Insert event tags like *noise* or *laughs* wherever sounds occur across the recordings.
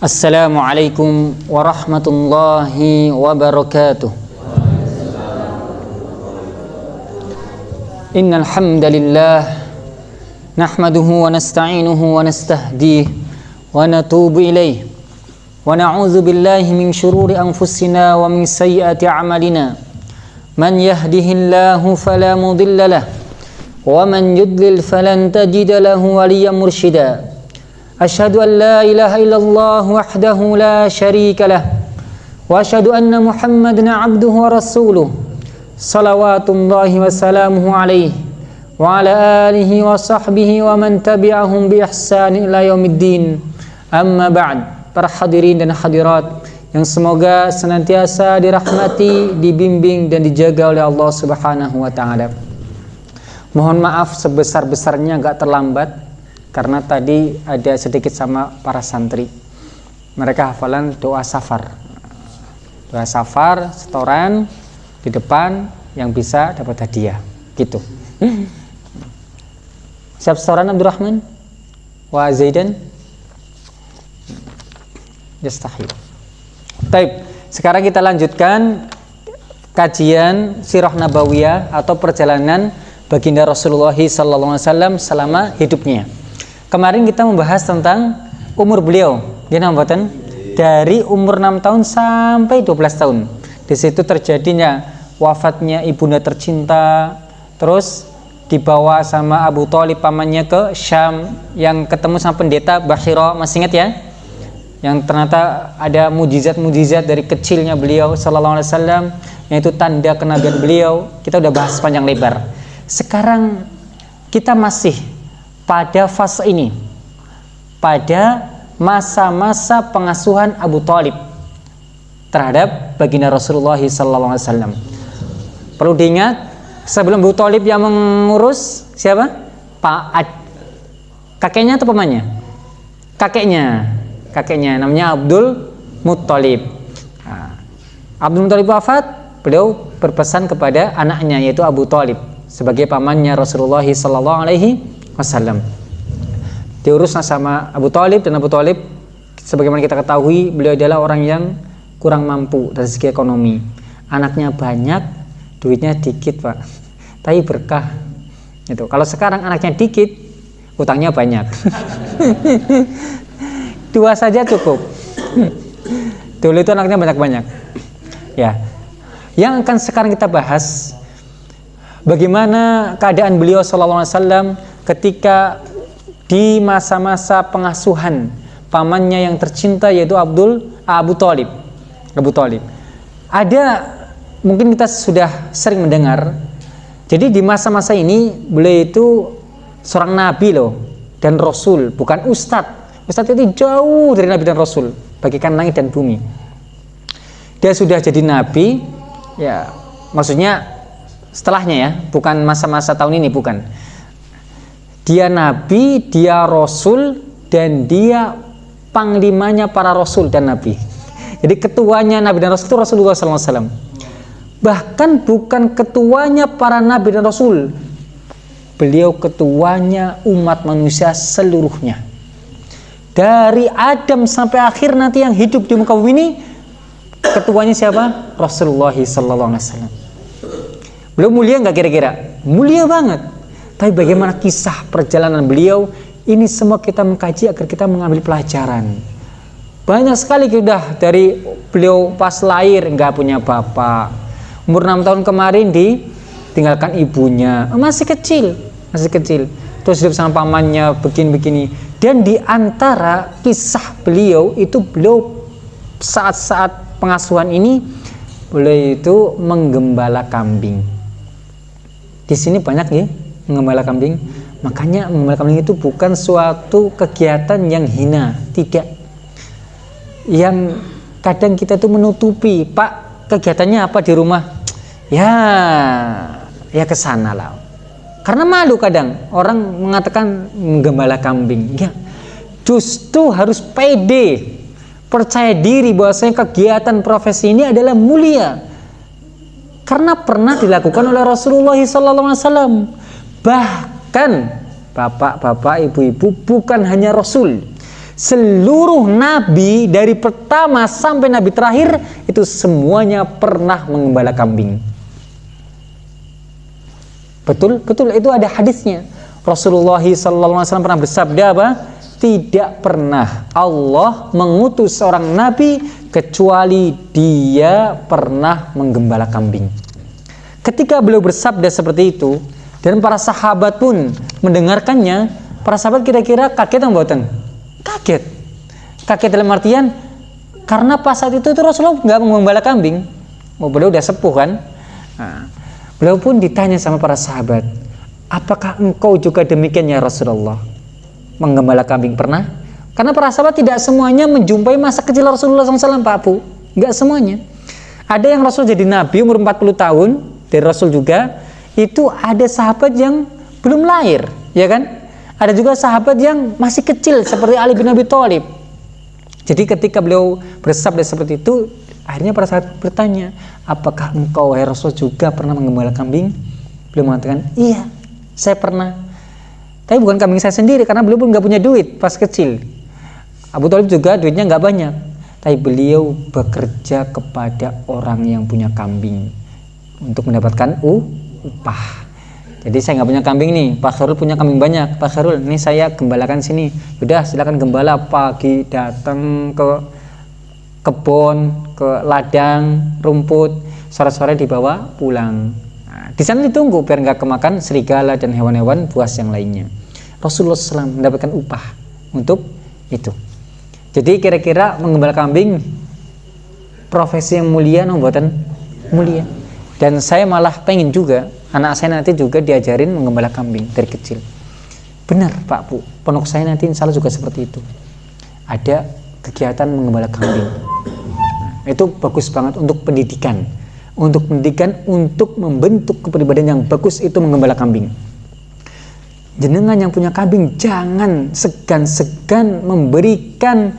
السلام عليكم ورحمة الله وبركاته. إن الحمد لله نحمده ونستعينه ونستهديه ونتوب إليه. ونعوذ بالله من شرور أنفسنا ومن سيئة عملنا man yahdihillahu fala mudilla lahu wa man yudlil falan tajida lahu waliyyan mursyida أشهد أن لا إله إلا الله وحده لا شريك له وأشهد أن محمدا عبده ورسوله صلوات الله وسلامه عليه وعلى آله وصحبه ومن تبعهم بإحسان إلى يوم الدين. أما بعد para hadirin dan hadirat yang semoga senantiasa dirahmati, dibimbing dan dijaga oleh Allah Subhanahu wa taala. Mohon maaf sebesar-besarnya agak terlambat karena tadi ada sedikit sama para santri. Mereka hafalan doa safar. Doa safar setoran di depan yang bisa dapat hadiah. Gitu. *clears throat* Siap setoran Abdurrahman? Wa Zaidan? Yastahil Taib. Sekarang kita lanjutkan kajian sirah nabawiyah atau perjalanan baginda Rasulullah SAW selama hidupnya. Kemarin kita membahas tentang umur beliau. Dia dari umur 6 tahun sampai 12 tahun. Di situ terjadinya wafatnya ibunda tercinta, terus dibawa sama Abu Thalib pamannya ke Syam yang ketemu sama pendeta Bahira, masih ingat ya? Yang ternyata ada mujizat-mujizat dari kecilnya beliau sallallahu alaihi wasallam yaitu tanda kenabian beliau. Kita udah bahas panjang lebar. Sekarang kita masih pada fase ini pada masa-masa pengasuhan Abu Talib terhadap baginda Rasulullah SAW perlu diingat sebelum Abu Talib yang mengurus siapa? Pak Ad kakeknya atau pamannya? kakeknya kakeknya namanya Abdul Muttalib nah, Abdul Muttalib wafat beliau berpesan kepada anaknya yaitu Abu Talib sebagai pamannya Rasulullah SAW wasallam. Diurus sama Abu Talib dan Abu Talib sebagaimana kita ketahui beliau adalah orang yang kurang mampu dari segi ekonomi. Anaknya banyak, duitnya dikit pak, tapi berkah. Itu. Kalau sekarang anaknya dikit, utangnya banyak. *laughs* Dua saja cukup. Dulu itu anaknya banyak-banyak. Ya. Yang akan sekarang kita bahas bagaimana keadaan beliau sallallahu alaihi wasallam ketika di masa-masa pengasuhan pamannya yang tercinta yaitu Abdul Abu Talib Abu Talib ada mungkin kita sudah sering mendengar jadi di masa-masa ini beliau itu seorang nabi loh dan rasul bukan ustadz ustadz itu jauh dari nabi dan rasul bagikan langit dan bumi dia sudah jadi nabi ya maksudnya setelahnya ya bukan masa-masa tahun ini bukan dia nabi, dia rasul dan dia panglimanya para rasul dan nabi. Jadi ketuanya nabi dan rasul itu Rasulullah SAW. Bahkan bukan ketuanya para nabi dan rasul. Beliau ketuanya umat manusia seluruhnya. Dari Adam sampai akhir nanti yang hidup di muka bumi ini ketuanya siapa? Rasulullah SAW. Beliau mulia nggak kira-kira? Mulia banget tapi bagaimana kisah perjalanan beliau ini semua kita mengkaji agar kita mengambil pelajaran. Banyak sekali kita dari beliau pas lahir nggak punya bapak. Umur 6 tahun kemarin ditinggalkan ibunya. Masih kecil, masih kecil. Terus hidup sama pamannya begini-begini. Dan di antara kisah beliau itu beliau saat-saat pengasuhan ini beliau itu menggembala kambing. Di sini banyak ya mengembala kambing. Makanya mengembala kambing itu bukan suatu kegiatan yang hina tidak. Yang kadang kita tuh menutupi pak kegiatannya apa di rumah? Ya ya ke sana lah karena malu kadang orang mengatakan menggembala kambing ya justru harus pede percaya diri bahwasanya kegiatan profesi ini adalah mulia karena pernah dilakukan oleh Rasulullah SAW. Bahkan bapak-bapak, ibu-ibu bukan hanya Rasul. Seluruh nabi dari pertama sampai nabi terakhir itu semuanya pernah mengembala kambing. Betul, betul itu ada hadisnya. Rasulullah SAW pernah bersabda apa? Tidak pernah Allah mengutus seorang nabi kecuali dia pernah menggembala kambing. Ketika beliau bersabda seperti itu dan para sahabat pun mendengarkannya, para sahabat kira-kira kaget atau buatan? Kaget. Kaget dalam artian karena pas saat itu tuh Rasulullah nggak menggembala kambing. Oh, beliau udah sepuh kan? Nah, beliau pun ditanya sama para sahabat, apakah engkau juga demikian ya Rasulullah? Menggembala kambing pernah? Karena para sahabat tidak semuanya menjumpai masa kecil Rasulullah SAW Pak Abu. Enggak semuanya. Ada yang Rasul jadi Nabi umur 40 tahun, dari Rasul juga, itu ada sahabat yang belum lahir, ya kan? Ada juga sahabat yang masih kecil seperti Ali bin Abi Thalib. Jadi ketika beliau bersabda seperti itu, akhirnya para sahabat bertanya, apakah engkau wahai Rasul juga pernah mengembala kambing? Beliau mengatakan, iya, saya pernah. Tapi bukan kambing saya sendiri karena beliau pun nggak punya duit pas kecil. Abu Talib juga duitnya nggak banyak, tapi beliau bekerja kepada orang yang punya kambing untuk mendapatkan u, upah. Jadi saya nggak punya kambing nih, Pak Khairul punya kambing banyak. Pak Khairul, ini saya gembalakan sini. Sudah, silakan gembala pagi datang ke kebun, ke ladang, rumput, sore-sore dibawa pulang. Nah, di sana ditunggu biar nggak kemakan serigala dan hewan-hewan buas yang lainnya. Rasulullah SAW mendapatkan upah untuk itu. Jadi kira-kira menggembala kambing profesi yang mulia buatan mulia. Dan saya malah pengen juga anak saya nanti juga diajarin menggembala kambing dari kecil. Benar Pak Bu, pondok saya nanti insya Allah juga seperti itu. Ada kegiatan menggembala kambing. Itu bagus banget untuk pendidikan. Untuk pendidikan, untuk membentuk kepribadian yang bagus itu menggembala kambing. Jenengan yang punya kambing jangan segan-segan memberikan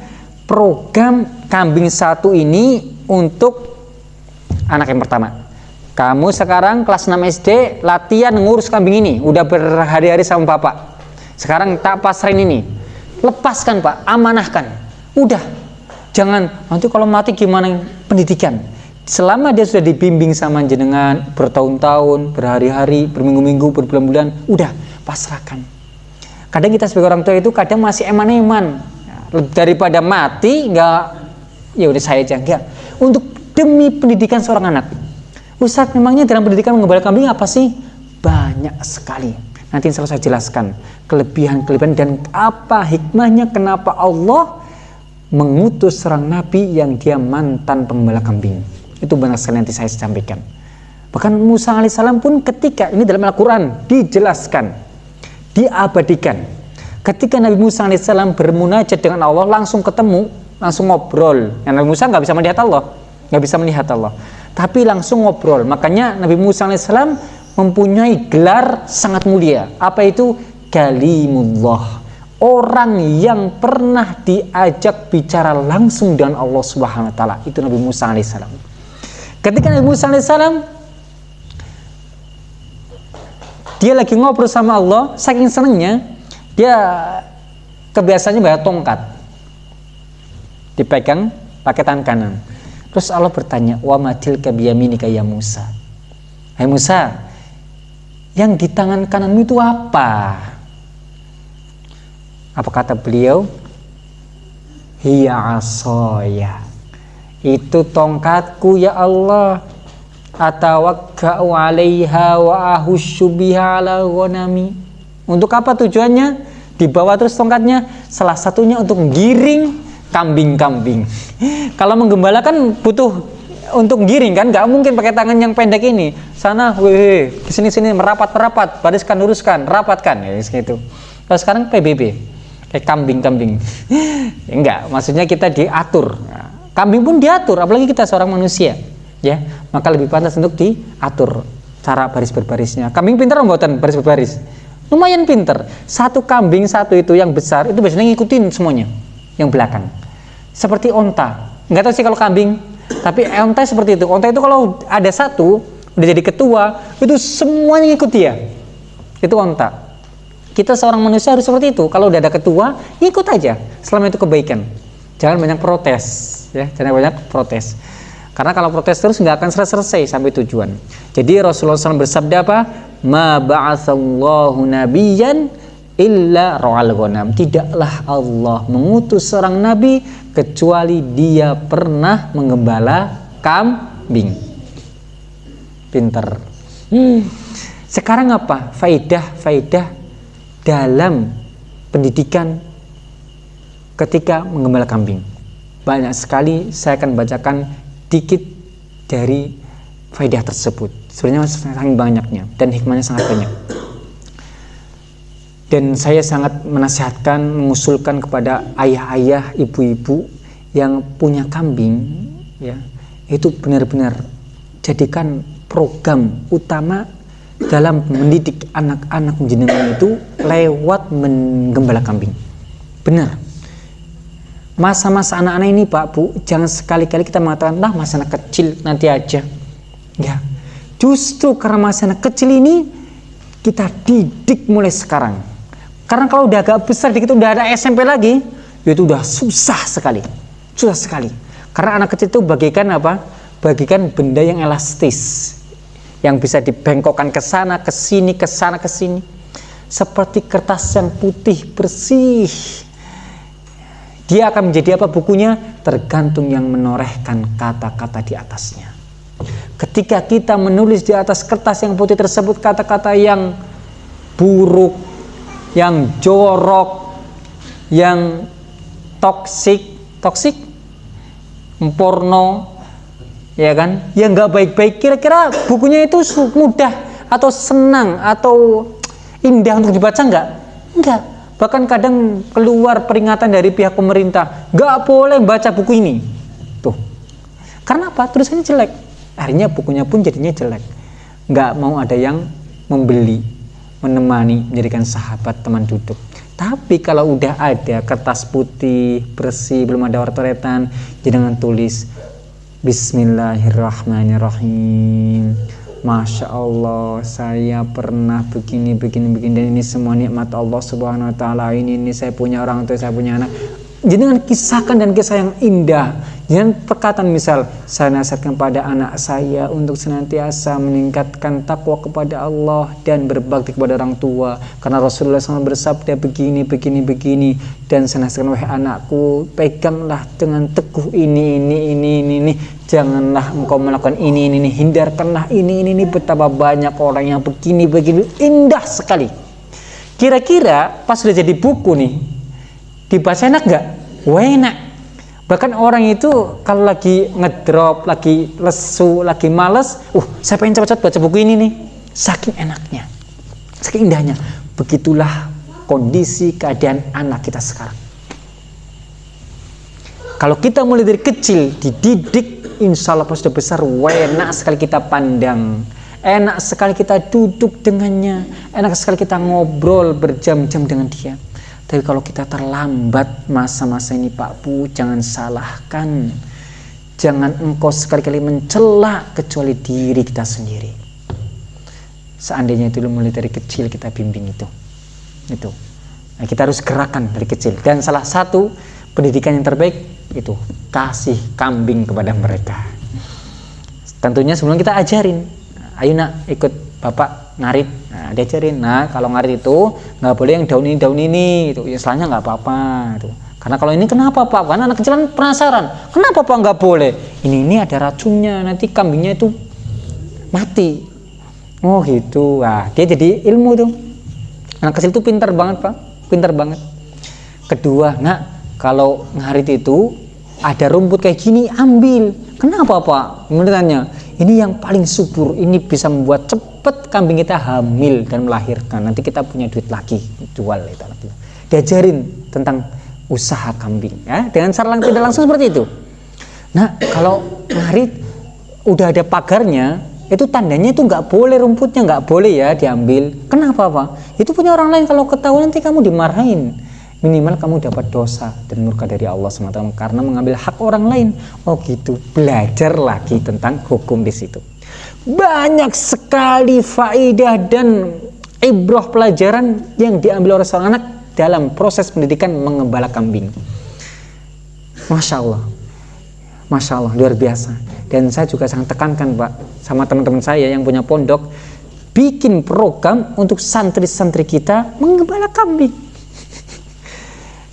program kambing satu ini untuk anak yang pertama. Kamu sekarang kelas 6 SD latihan ngurus kambing ini. Udah berhari-hari sama bapak. Sekarang tak pasrain ini. Lepaskan pak. Amanahkan. Udah jangan. Nanti kalau mati gimana? Pendidikan. Selama dia sudah dibimbing sama jenengan bertahun-tahun berhari-hari berminggu-minggu berbulan-bulan udah pasrahkan. Kadang kita sebagai orang tua itu kadang masih eman-eman. Daripada mati nggak ya udah saya aja enggak untuk demi pendidikan seorang anak. Ustaz memangnya dalam pendidikan mengembala kambing apa sih? Banyak sekali. Nanti saya jelaskan kelebihan-kelebihan dan apa hikmahnya kenapa Allah mengutus seorang nabi yang dia mantan pengembala kambing itu banyak sekali nanti saya sampaikan bahkan Musa alaihissalam pun ketika ini dalam Al-Quran dijelaskan diabadikan. Ketika Nabi Musa alaihissalam bermunajat dengan Allah langsung ketemu, langsung ngobrol. Yang Nabi Musa nggak bisa melihat Allah, nggak bisa melihat Allah, tapi langsung ngobrol. Makanya Nabi Musa alaihissalam mempunyai gelar sangat mulia. Apa itu? Kalimullah. Orang yang pernah diajak bicara langsung dengan Allah Subhanahu wa taala. Itu Nabi Musa alaihissalam. Ketika Nabi Musa alaihissalam dia lagi ngobrol sama Allah saking senengnya dia kebiasaannya bawa tongkat. Dipegang pakai tangan kanan. Terus Allah bertanya wa matil kabiyaminika ya Musa? Hai Musa yang di tangan kananmu itu apa apa kata beliau hiya asoya itu tongkatku ya Allah atawakka'u 'alaiha wa ahussu biha 'ala ghanami. Untuk apa tujuannya? Dibawa terus tongkatnya, salah satunya untuk giring kambing-kambing. *laughs* Kalau menggembala kan butuh untuk giring kan, nggak mungkin pakai tangan yang pendek ini. Sana, weh, sini sini merapat merapat, bariskan luruskan, rapatkan, ya gitu. Kalau sekarang PBB, kayak kambing-kambing. *laughs* Enggak, maksudnya kita diatur. Kambing pun diatur, apalagi kita seorang manusia ya maka lebih pantas untuk diatur cara baris berbarisnya kambing pinter membuatan baris berbaris lumayan pinter satu kambing satu itu yang besar itu biasanya ngikutin semuanya yang belakang seperti onta nggak tahu sih kalau kambing tapi onta seperti itu onta itu kalau ada satu udah jadi ketua, itu semuanya ikut dia. Itu onta. Kita seorang manusia harus seperti itu. Kalau udah ada ketua, ikut aja. Selama itu kebaikan. Jangan banyak protes, ya. Jangan banyak protes. Karena kalau protes terus nggak akan selesai sampai tujuan. Jadi Rasulullah SAW bersabda apa? Ma ba'athallahu nabiyan illa ra'al ghanam. Tidaklah Allah mengutus seorang nabi kecuali dia pernah menggembala kambing. Pinter. Hmm. Sekarang apa? Faidah, faidah dalam pendidikan ketika menggembala kambing. Banyak sekali saya akan bacakan dikit dari faedah tersebut. Sebenarnya sangat banyaknya dan hikmahnya sangat banyak. Dan saya sangat menasihatkan, mengusulkan kepada ayah-ayah, ibu-ibu yang punya kambing, ya, itu benar-benar jadikan program utama dalam mendidik anak-anak jenengan itu lewat menggembala kambing. Benar. Masa-masa anak-anak ini Pak Bu, jangan sekali-kali kita mengatakan, nah masa anak kecil nanti aja. Ya, justru karena masa anak kecil ini kita didik mulai sekarang. Karena kalau udah agak besar dikit udah ada SMP lagi, itu udah susah sekali. Susah sekali. Karena anak kecil itu bagikan apa? Bagikan benda yang elastis yang bisa dibengkokkan ke sana, ke sini, ke sana, ke sini. Seperti kertas yang putih bersih. Dia akan menjadi apa bukunya? Tergantung yang menorehkan kata-kata di atasnya. Ketika kita menulis di atas kertas yang putih tersebut kata-kata yang buruk, yang jorok, yang toksik, toksik, porno, ya kan? Yang nggak baik-baik. Kira-kira bukunya itu mudah atau senang atau indah untuk dibaca nggak? Nggak. Bahkan kadang keluar peringatan dari pihak pemerintah nggak boleh baca buku ini. Tuh. Karena apa? Tulisannya jelek. Akhirnya bukunya pun jadinya jelek. Nggak mau ada yang membeli menemani menjadikan sahabat teman duduk. Tapi kalau udah ada kertas putih bersih belum ada wartoretan jangan tulis Bismillahirrahmanirrahim. Masya Allah saya pernah begini begini begini. Dan ini semua nikmat Allah subhanahu wa ta'ala. Ini, ini saya punya orang tua saya punya anak jadi dengan kisahkan dan kisah yang indah Jangan perkataan misal saya nasihatkan pada anak saya untuk senantiasa meningkatkan takwa kepada Allah dan berbakti kepada orang tua. Karena Rasulullah SAW bersabda begini begini begini. Dan saya nasihatkan wahai anakku peganglah dengan teguh ini ini ini ini ini. Janganlah engkau melakukan ini ini, ini. hindarkanlah ini ini ini. Betapa banyak orang yang begini begini. Indah sekali. Kira-kira pas sudah jadi buku nih dibaca enak nggak? Wah enak Bahkan orang itu kalau lagi ngedrop, lagi lesu, lagi males, uh, saya pengen cepat-cepat baca buku ini nih. Saking enaknya, saking indahnya. Begitulah kondisi keadaan anak kita sekarang. Kalau kita mulai dari kecil, dididik, insya Allah pas sudah besar, enak sekali kita pandang. Enak sekali kita duduk dengannya. Enak sekali kita ngobrol berjam-jam dengan dia tapi kalau kita terlambat masa-masa ini Pak Bu, jangan salahkan. Jangan engkau sekali-kali mencela kecuali diri kita sendiri. Seandainya itu mulai dari kecil kita bimbing itu. Itu. Nah, kita harus gerakan dari kecil. Dan salah satu pendidikan yang terbaik itu kasih kambing kepada mereka. Tentunya sebelum kita ajarin, ayo nak ikut bapak ngarit nah diajarin nah kalau ngarit itu nggak boleh yang daun ini daun ini itu ya setelahnya nggak apa-apa itu karena kalau ini kenapa pak? Karena anak kecil kan penasaran. Kenapa pak nggak boleh? Ini ini ada racunnya nanti kambingnya itu mati. Oh gitu. Wah dia jadi ilmu tuh. Anak kecil itu pintar banget pak. Pintar banget. Kedua nak kalau ngarit itu ada rumput kayak gini ambil. Kenapa pak? Menurutnya ini yang paling subur. Ini bisa membuat cepat kambing kita hamil dan melahirkan. Nanti kita punya duit lagi jual itu diajarin tentang usaha kambing ya. Dengan cara langsung tidak langsung seperti itu. Nah kalau ngarit udah ada pagarnya itu tandanya itu nggak boleh rumputnya nggak boleh ya diambil. Kenapa pak? Itu punya orang lain. Kalau ketahuan nanti kamu dimarahin minimal kamu dapat dosa dan murka dari Allah SWT karena mengambil hak orang lain. Oh gitu, belajar lagi tentang hukum di situ. Banyak sekali faedah dan ibroh pelajaran yang diambil oleh seorang anak dalam proses pendidikan mengembala kambing. Masya Allah, Masya Allah, luar biasa. Dan saya juga sangat tekankan Pak, sama teman-teman saya yang punya pondok, bikin program untuk santri-santri kita mengembala kambing.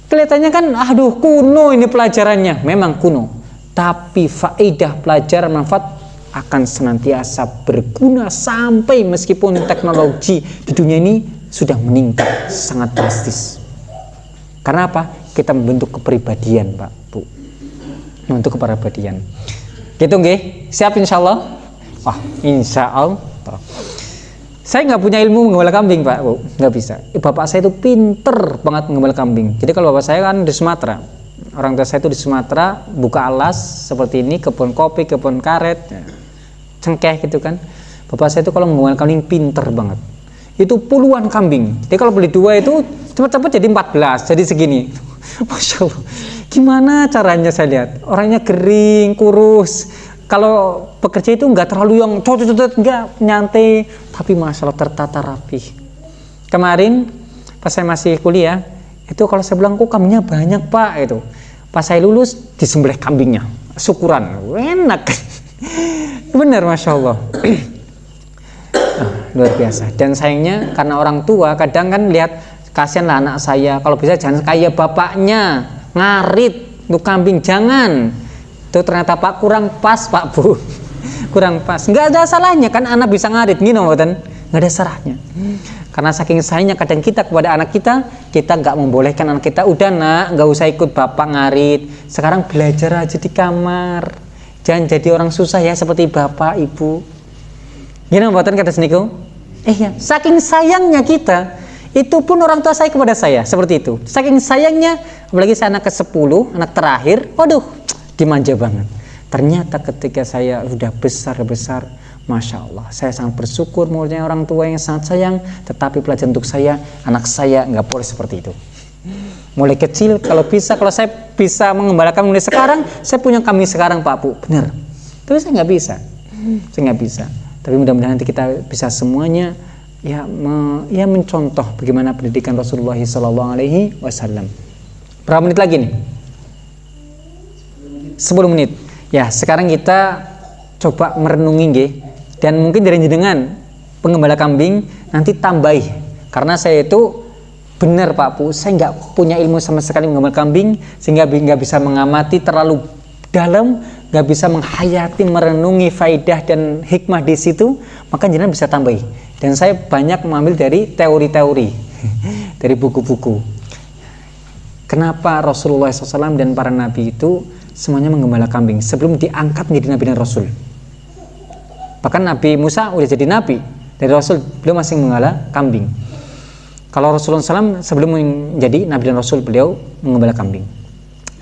Kelihatannya kan, aduh kuno ini pelajarannya. Memang kuno, tapi faedah pelajaran manfaat akan senantiasa berguna sampai meskipun teknologi di dunia ini sudah meningkat sangat drastis. Karena apa? Kita membentuk kepribadian, Pak, Bu. Membentuk kepribadian. Gitu nggih? Siap insya Allah? Wah, insya Allah. Saya nggak punya ilmu menggembala kambing, Pak, Bu. Nggak bisa. Bapak saya itu pinter banget menggembala kambing. Jadi kalau bapak saya kan di Sumatera, orang tua saya itu di Sumatera buka alas seperti ini kebun kopi kebun karet cengkeh gitu kan. Bapak saya itu kalau menggembala kambing pinter banget. Itu puluhan kambing. Jadi kalau beli dua itu cepat-cepat jadi 14 jadi segini. *laughs* Masya Allah. Gimana caranya saya lihat? Orangnya kering kurus kalau bekerja itu nggak terlalu yang cocok-cocok nggak nyantai tapi masalah tertata rapi kemarin pas saya masih kuliah itu kalau saya bilang kok kambingnya banyak pak? Itu. Pas saya lulus disembelih kambingnya. Syukuran. Enak. *laughs* Benar masya Allah. Nah, *clears throat* luar biasa. Dan sayangnya karena orang tua kadang kan lihat kasihanlah anak saya. Kalau bisa jangan kayak bapaknya. Ngarit. Untuk kambing jangan itu ternyata pak kurang pas pak bu. *laughs* Kurang pas. Nggak ada salahnya kan anak bisa ngarit gini kan nggak ada salahnya. Karena saking sayangnya kadang kita kepada anak kita kita nggak membolehkan anak kita udah nak nggak usah ikut bapak ngarit. Sekarang belajar aja di kamar. Jangan jadi orang susah ya seperti bapak ibu. Gini buatan kata seniku? Eh ya saking sayangnya kita itu pun orang tua saya kepada saya seperti itu. Saking sayangnya apalagi saya anak ke 10 anak terakhir waduh dimanja banget ternyata ketika saya sudah besar-besar Masya Allah, saya sangat bersyukur mulai orang tua yang sangat sayang, tetapi pelajaran untuk saya, anak saya nggak boleh seperti itu. Mulai kecil, kalau bisa, kalau saya bisa mengembalakan mulai sekarang, saya punya kami sekarang Pak Bu, benar. Tapi saya nggak bisa, saya nggak bisa. Tapi mudah-mudahan nanti kita bisa semuanya ya me, ya mencontoh bagaimana pendidikan Rasulullah Wasallam. Berapa menit lagi nih? 10 menit. Ya, sekarang kita coba merenungi nggih. Dan mungkin dari jenengan pengembala kambing nanti tambahi. Karena saya itu benar Pak Bu saya nggak punya ilmu sama sekali menggembala kambing sehingga nggak bisa mengamati terlalu dalam nggak bisa menghayati merenungi faidah dan hikmah di situ maka jenengan bisa tambahi. Dan saya banyak mengambil dari teori-teori *laughs* dari buku-buku. Kenapa Rasulullah SAW dan para nabi itu semuanya menggembala kambing sebelum diangkat menjadi nabi dan rasul Bahkan Nabi Musa udah jadi nabi dari Rasul beliau masih menggembala kambing. Kalau Rasulullah SAW sebelum menjadi nabi dan Rasul beliau menggembala kambing.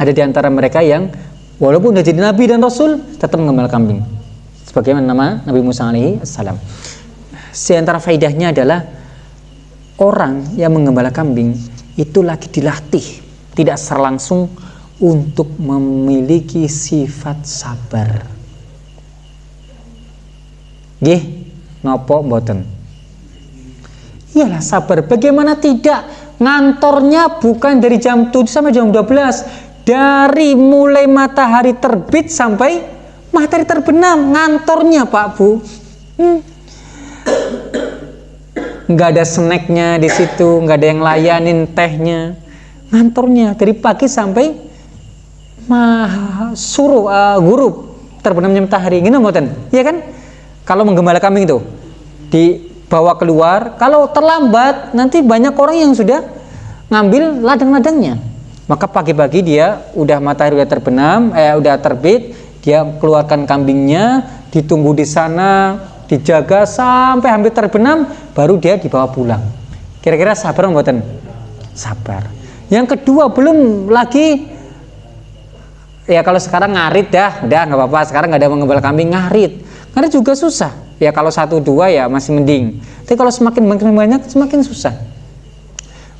Ada di antara mereka yang walaupun udah jadi nabi dan Rasul tetap menggembala kambing. Sebagaimana nama Nabi Musa alaihi salam. Di antara faidahnya adalah orang yang menggembala kambing itu lagi dilatih tidak secara langsung untuk memiliki sifat sabar Gih, nopo boten. Iyalah sabar. Bagaimana tidak? Ngantornya bukan dari jam 7 sampai jam 12. Dari mulai matahari terbit sampai matahari terbenam. Ngantornya Pak Bu. Hmm. Nggak ada snacknya di situ, nggak ada yang layanin tehnya. Ngantornya dari pagi sampai mah suruh uh, guru terbenamnya matahari. Gini boten? Iya kan? kalau menggembala kambing itu dibawa keluar kalau terlambat nanti banyak orang yang sudah ngambil ladang-ladangnya maka pagi-pagi dia udah matahari udah terbenam eh udah terbit dia keluarkan kambingnya ditunggu di sana dijaga sampai hampir terbenam baru dia dibawa pulang kira-kira sabar mboten sabar yang kedua belum lagi ya kalau sekarang ngarit dah dah nggak apa-apa sekarang nggak ada mengembala kambing ngarit karena juga susah. Ya kalau satu dua ya masih mending. Tapi kalau semakin banyak semakin susah.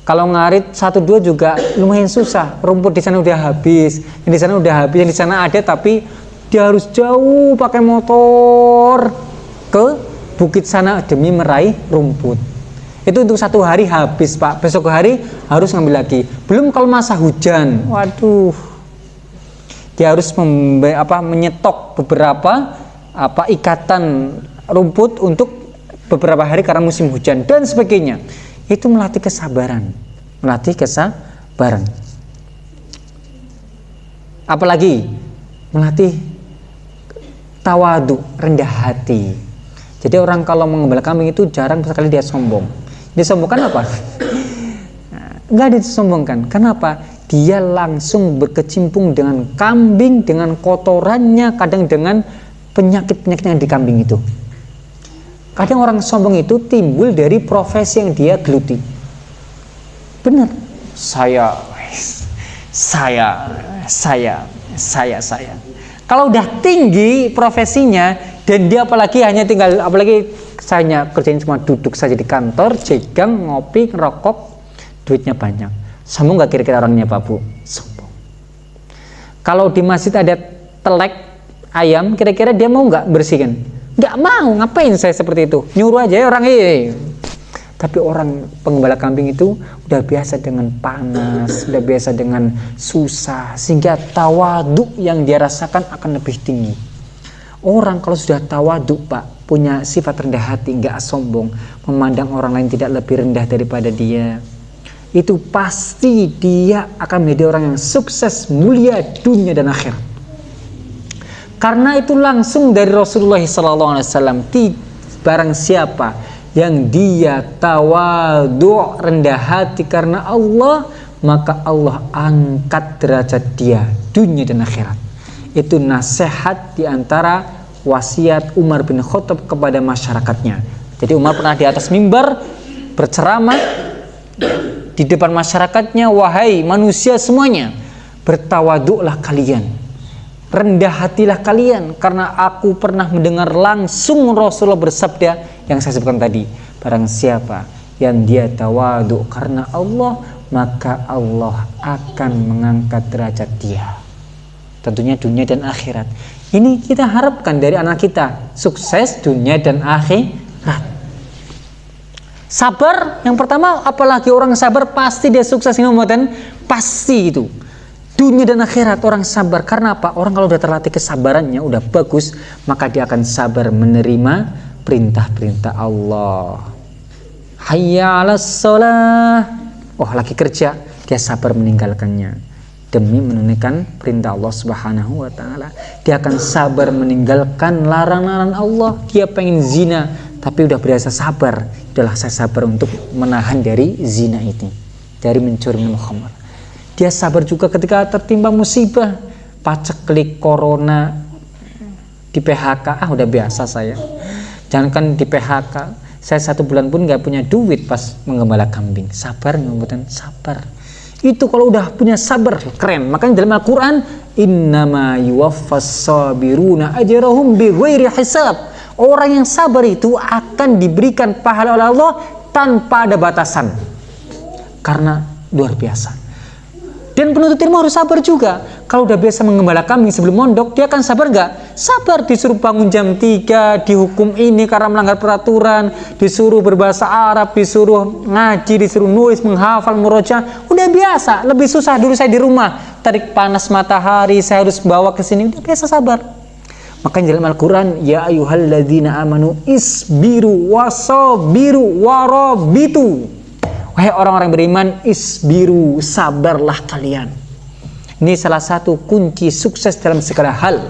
Kalau ngarit satu dua juga lumayan susah. Rumput di sana udah habis, yang di sana udah habis, yang di sana ada tapi dia harus jauh pakai motor. ke bukit sana demi meraih rumput itu untuk satu hari habis pak besok hari harus ngambil lagi belum kalau masa hujan waduh dia harus apa, menyetok beberapa apa ikatan rumput untuk beberapa hari karena musim hujan dan sebagainya. Itu melatih kesabaran melatih kesabaran. Apalagi melatih tawadu rendah hati. Jadi orang kalau mengembala kambing itu jarang sekali dia sombong. Disombongkan apa? Nggak disombongkan kenapa dia langsung berkecimpung dengan kambing dengan kotorannya kadang dengan penyakit-penyakit yang di kambing itu. Kadang orang sombong itu timbul dari profesi yang dia geluti. Benar. Saya saya saya saya saya. Kalau udah tinggi profesinya dan dia apalagi hanya tinggal apalagi saya kerjain cuma duduk saja di kantor jegang ngopi ngerokok duitnya banyak Sombong nggak kira-kira orangnya Pak Bu? Sombong. Kalau di masjid ada telek ayam, kira-kira dia mau nggak bersihkan? Nggak mau, ngapain saya seperti itu? Nyuruh aja ya orang ini. Tapi orang pengembala kambing itu udah biasa dengan panas, udah biasa dengan susah, sehingga tawadu yang dia rasakan akan lebih tinggi. Orang kalau sudah tawadu Pak, punya sifat rendah hati, nggak sombong, memandang orang lain tidak lebih rendah daripada dia, itu pasti dia akan menjadi orang yang sukses, mulia dunia dan akhir. Karena itu langsung dari Rasulullah SAW, barang siapa yang dia tawadu rendah hati karena Allah, maka Allah angkat derajat dia dunia dan akhirat. Itu nasihat di antara wasiat Umar bin Khattab kepada masyarakatnya. Jadi Umar pernah di atas mimbar berceramah di depan masyarakatnya wahai manusia semuanya bertawaduklah kalian. Rendah hatilah kalian karena aku pernah mendengar langsung Rasulullah bersabda yang saya sebutkan tadi. Barang siapa yang dia tawaduk karena Allah maka Allah akan mengangkat derajat dia. Tentunya dunia dan akhirat. Ini kita harapkan dari anak kita sukses dunia dan akhirat Sabar yang pertama apalagi orang sabar pasti dia sukses dan pasti itu. Dunia dan akhirat orang sabar karena apa? Orang kalau udah terlatih kesabarannya udah bagus, maka dia akan sabar menerima perintah-perintah Allah. Hayya 'alas shalah. Oh, lagi kerja, dia sabar meninggalkannya demi menunaikan perintah Allah Subhanahu wa taala. Dia akan sabar meninggalkan larangan Allah. Dia pengen zina, tapi udah berasa sabar. Adalah saya sabar untuk menahan dari zina itu. Dari mencuri minum khamar. Dia sabar juga ketika tertimpa musibah. Paceklik corona di PHK ah udah biasa saya. Jangan kan di PHK saya satu bulan pun nggak punya duit pas mengembala kambing. Sabar ngebutan sabar. Itu kalau udah punya sabar keren. Makanya dalam Al-Quran innama yuwaffas sabiruna ajrahum bighairi hisab Orang yang sabar itu akan diberikan pahala oleh Allah tanpa ada batasan. Karena luar biasa. Dan penuntut ilmu harus sabar juga. Kalau udah biasa mengembala kambing sebelum mondok, dia akan sabar nggak? Sabar disuruh bangun jam 3, dihukum ini karena melanggar peraturan, disuruh berbahasa Arab, disuruh ngaji, disuruh nulis, menghafal, muroja. Udah biasa, lebih susah dulu saya di rumah. Tarik panas matahari, saya harus bawa ke sini. Udah biasa sabar. Makanya dalam Al-Quran, Ya ayuhalladzina amanu isbiru wasobiru warobitu. Wahai orang-orang beriman, isbiru, sabarlah kalian. Ini salah satu kunci sukses dalam segala hal.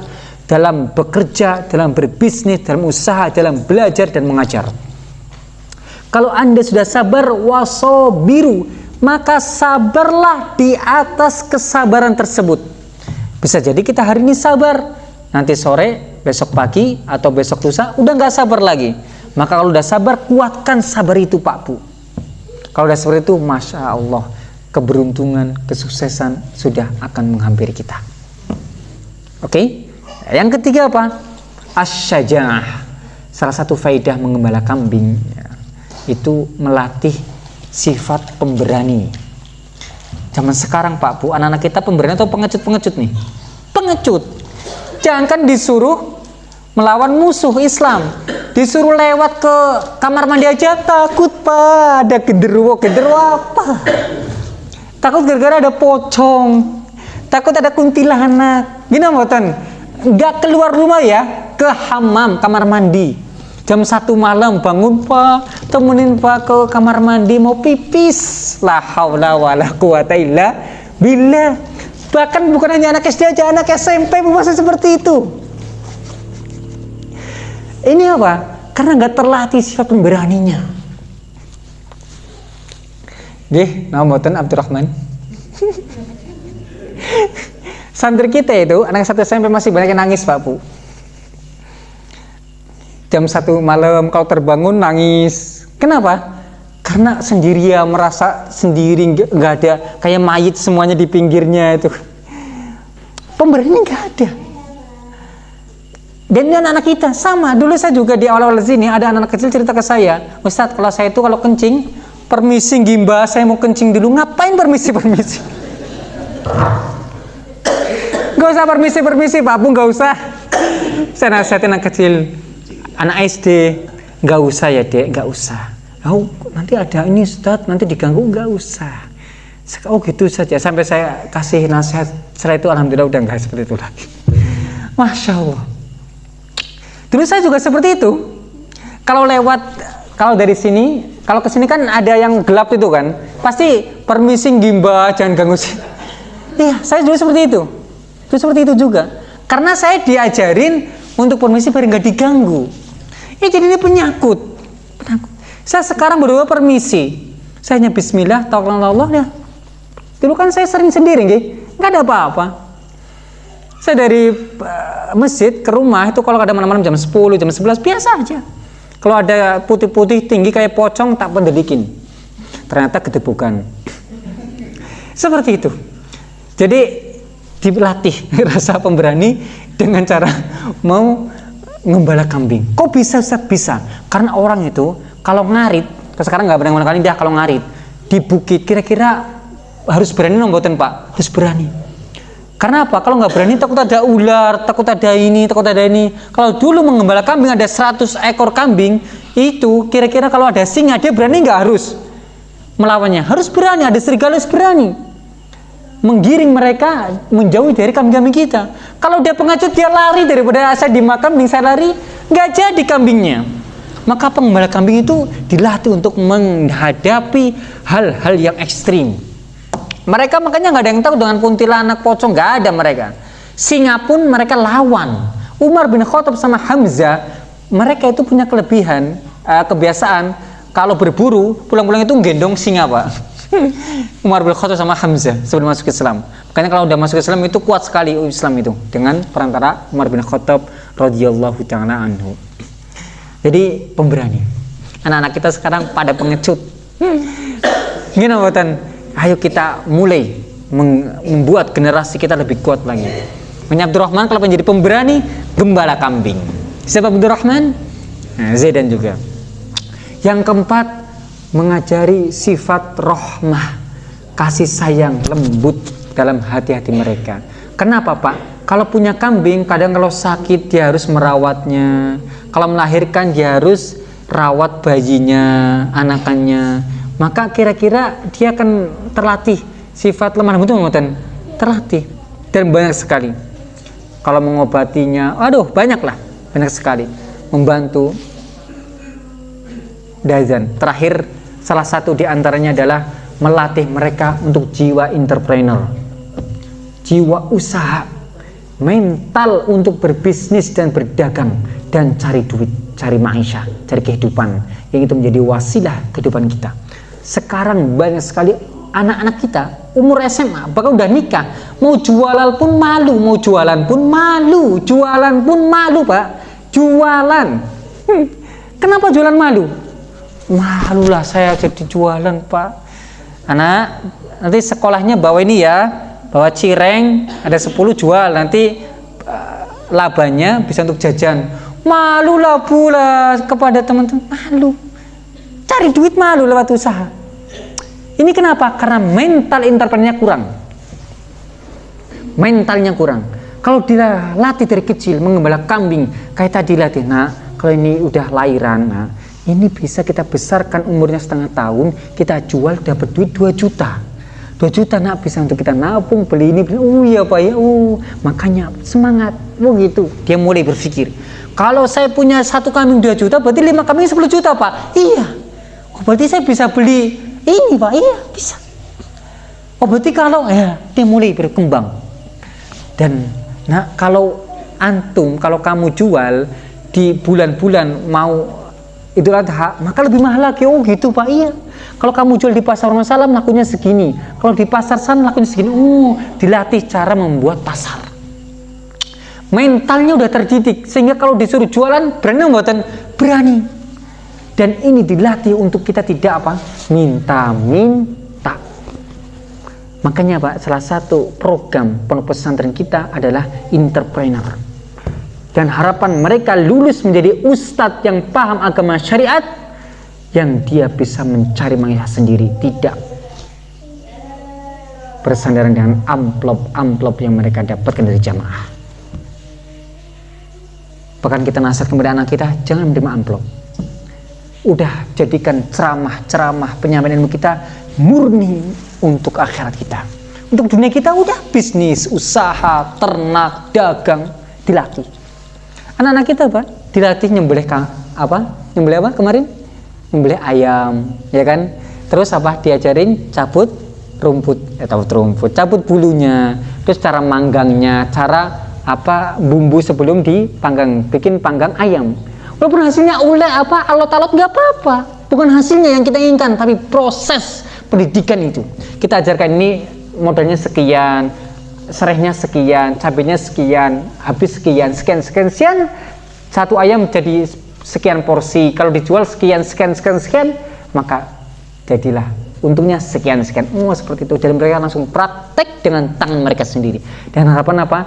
Dalam bekerja, dalam berbisnis, dalam usaha, dalam belajar dan mengajar. Kalau anda sudah sabar, wasobiru, maka sabarlah di atas kesabaran tersebut. Bisa jadi kita hari ini sabar, nanti sore, besok pagi, atau besok lusa, udah nggak sabar lagi. Maka kalau udah sabar, kuatkan sabar itu Pak Bu. Kalau udah seperti itu, Masya Allah, keberuntungan, kesuksesan sudah akan menghampiri kita. Oke? Okay? Yang ketiga apa? Asyajah. Salah satu faidah mengembala kambing ya, itu melatih sifat pemberani. Zaman sekarang Pak Bu, anak-anak kita pemberani atau pengecut-pengecut nih? Pengecut Jangan disuruh melawan musuh Islam. disuruh lewat ke kamar mandi aja takut pak. Ada genderuwo genderuwo apa? Takut gara-gara ada pocong. Takut ada kuntilanak. Gini mboten nggak keluar rumah ya ke hamam kamar mandi. Jam satu malam bangun pak. Temenin pak ke kamar mandi mau pipis. La haula wala quwata illa billah bahkan bukan hanya anak SD aja anak SMP pun masih seperti itu. Ini apa? Karena nggak terlatih sifat pemberaninya. Gih, nama Abdurrahman. Santri kita itu anak satu SMP masih banyak yang nangis Pak Bu. Jam satu malam kalau terbangun nangis. Kenapa karena sendirian merasa sendiri nggak ada kayak mayit semuanya di pinggirnya itu. Pemberian nggak ada. Dan anak-anak kita sama. Dulu saya juga di awal-awal sini ada anak-anak kecil cerita ke saya Ustadz kalau saya itu kalau kencing permisi gimba saya mau kencing dulu. Ngapain permisi permisi? Gak usah permisi permisi Pak Bu gak usah. Saya nasihatin anak kecil, anak SD, gak usah ya dek, gak usah. Oh, nanti ada ini Ustaz, nanti diganggu gak usah. Oh gitu saja sampai saya kasih nasihat setelah itu alhamdulillah udah nggak seperti itu lagi. Masya Allah. Dulu saya juga seperti itu. Kalau lewat, kalau dari sini, kalau ke sini kan ada yang gelap itu kan, pasti permisi gimba jangan ganggu sih. Iya, saya dulu seperti itu. Itu seperti itu juga. Karena saya diajarin untuk permisi biar nggak diganggu. Ini jadi ini penyakut. penyakut. Saya sekarang berdua permisi. Saya hanya Bismillah, taulah Allah ya. Dulu kan saya sering sendiri, nggak ada apa-apa. Saya dari uh, masjid ke rumah itu kalau ada malam-malam jam 10, jam 11 biasa aja. Kalau ada putih-putih tinggi kayak pocong tak pendedikin. Ternyata kedebukan. Seperti itu. Jadi dilatih *laughs* rasa pemberani dengan cara mau ngembala kambing. Kok bisa Ustaz? Bisa. Karena orang itu kalau ngarit, sekarang nggak berani kali dia kalau ngarit di bukit kira-kira harus berani nomboten Pak, harus berani. Karena apa? Kalau nggak berani takut ada ular, takut ada ini, takut ada ini. Kalau dulu mengembala kambing ada 100 ekor kambing, itu kira-kira kalau ada singa dia berani nggak harus melawannya? Harus berani, ada serigala harus berani menggiring mereka menjauh dari kambing-kambing kita. Kalau dia pengacut dia lari daripada saya di makam saya lari, nggak jadi kambingnya. Maka pengembala kambing itu dilatih untuk menghadapi hal-hal yang ekstrim. Mereka makanya nggak ada yang tahu dengan kuntilanak pocong, nggak ada mereka. Singa pun mereka lawan. Umar bin Khattab sama Hamzah, mereka itu punya kelebihan, uh, kebiasaan kalau berburu pulang-pulang itu gendong singa pak Umar bin Khattab sama Hamzah sebelum masuk Islam. Makanya kalau udah masuk Islam itu kuat sekali Islam itu dengan perantara Umar bin Khattab radhiyallahu taala anhu. Jadi pemberani. Anak-anak kita sekarang pada pengecut. Gini buatan, ayo kita mulai membuat generasi kita lebih kuat lagi. Makanya Abdurrahman kalau menjadi pemberani gembala kambing. Siapa Abdurrahman? Nah, Zaidan juga. Yang keempat mengajari sifat rohmah, kasih sayang, lembut dalam hati-hati mereka. Kenapa Pak? Kalau punya kambing, kadang kalau sakit dia harus merawatnya. Kalau melahirkan dia harus rawat bayinya, anakannya. Maka kira-kira dia akan terlatih sifat lemah lembut ngoten. Terlatih dan banyak sekali. Kalau mengobatinya, aduh banyaklah, banyak sekali membantu Dazan. Terakhir Salah satu di antaranya adalah melatih mereka untuk jiwa entrepreneur, jiwa usaha, mental untuk berbisnis dan berdagang dan cari duit, cari maisha, cari kehidupan yang itu menjadi wasilah kehidupan kita. Sekarang banyak sekali anak-anak kita umur SMA bahkan udah nikah mau jualan pun malu mau jualan pun malu jualan pun malu pak jualan hmm. kenapa jualan malu malulah saya jadi jualan pak. Anak nanti sekolahnya bawa ini ya bawa cireng ada 10 jual. Nanti uh, labanya bisa untuk jajan. Malulah pula kepada teman-teman. Malu. Cari duit malu lewat usaha. Ini kenapa? Karena mental entrepreneurnya kurang. Mentalnya kurang. Kalau dia latih dari kecil mengembala kambing kayak tadi latih nah kalau ini udah lahiran nah ini bisa kita besarkan umurnya setengah tahun kita jual dapat duit 2 juta. 2 juta nak bisa untuk kita nabung beli ini beli, oh iya pak ya. Oh makanya semangat. Oh gitu. Dia mulai berpikir kalau saya punya satu kambing 2 juta berarti lima kambing 10 juta pak. Iya. Oh berarti saya bisa beli ini pak. Iya bisa. Oh berarti kalau ya dia mulai berkembang. Dan nah kalau antum kalau kamu jual di bulan-bulan mau Idul Adha, maka lebih mahal lagi. Oh gitu Pak, iya. Kalau kamu jual di pasar Salam lakunya segini. Kalau di pasar sana lakunya segini. Oh, dilatih cara membuat pasar. Mentalnya udah terdidik sehingga kalau disuruh jualan berani membuatan berani. Dan ini dilatih untuk kita tidak apa? Minta-minta. Makanya Pak, salah satu program pondok pesantren kita adalah entrepreneur dan harapan mereka lulus menjadi ustadz yang paham agama syariat yang dia bisa mencari mangga sendiri tidak bersandaran dengan amplop-amplop yang mereka dapatkan dari jamaah. Bahkan kita nasihat kepada anak kita jangan menerima amplop. Udah jadikan ceramah-ceramah penyampaian ilmu kita murni untuk akhirat kita. Untuk dunia kita udah bisnis, usaha, ternak, dagang dilatih anak-anak kita apa? Dilatih nyembelih apa? Nyembelih apa kemarin? Nyembelih ayam ya kan? Terus apa? Diajarin cabut rumput ya cabut rumput cabut bulunya. Terus cara manggangnya cara apa? Bumbu sebelum dipanggang bikin panggang ayam. Walaupun hasilnya ulek apa alot-alot nggak apa-apa. Bukan hasilnya yang kita inginkan tapi proses pendidikan itu. Kita ajarkan ini modalnya sekian serehnya sekian, cabenya sekian, habis sekian, sekian, sekian, sekian, satu ayam jadi sekian porsi, kalau dijual sekian, sekian, sekian, sekian, maka jadilah untungnya sekian, sekian. Oh, seperti itu. Jadi mereka langsung praktek dengan tangan mereka sendiri. Dan harapan apa?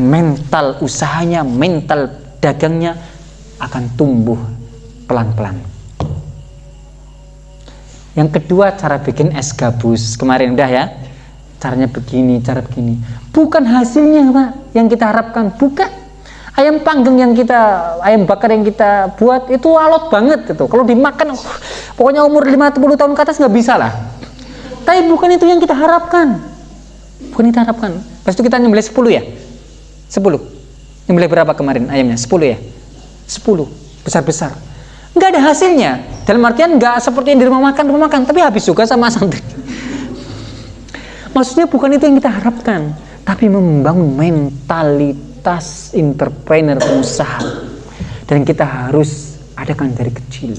Mental usahanya, mental dagangnya akan tumbuh pelan-pelan. Yang kedua, cara bikin es gabus. Kemarin udah ya caranya begini, cara begini. Bukan hasilnya, Pak, yang kita harapkan. Bukan. Ayam panggang yang kita, ayam bakar yang kita buat itu alot banget itu. Kalau dimakan, uh, pokoknya umur 50 tahun ke atas nggak bisa lah. Tapi bukan itu yang kita harapkan. Bukan kita harapkan. Pas itu kita nyembelih 10 ya? 10. Nyembelih berapa kemarin ayamnya? 10 ya? 10. Besar-besar. Nggak ada hasilnya. Dalam artian nggak seperti yang di rumah makan, rumah makan. Tapi habis juga sama santri. Maksudnya bukan itu yang kita harapkan, tapi membangun mentalitas entrepreneur pengusaha. Dan kita harus adakan dari kecil.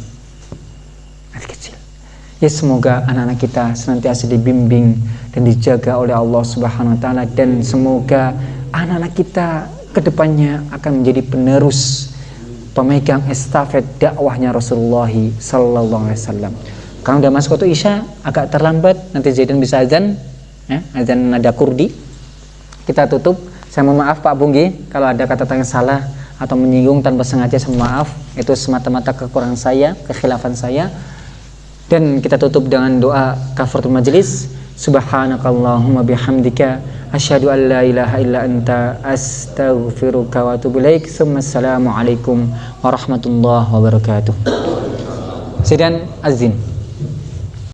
Dari kecil. Ya semoga anak-anak kita senantiasa dibimbing dan dijaga oleh Allah Subhanahu wa taala dan semoga anak-anak kita ke depannya akan menjadi penerus pemegang estafet dakwahnya Rasulullah sallallahu alaihi wasallam. Kalau udah masuk waktu Isya agak terlambat, nanti Zaidan bisa azan, ya, azan nada kurdi. Kita tutup. Saya mohon maaf Pak Bunggi kalau ada kata tanya salah atau menyinggung tanpa sengaja saya maaf. Itu semata-mata kekurangan saya kekhilafan saya. Dan kita tutup dengan doa kafaratul majlis. Subhanakallahumma bihamdika asyhadu an la ilaha illa anta astaghfiruka wa atubu ilaik. Assalamualaikum warahmatullahi wabarakatuh. Sidan azin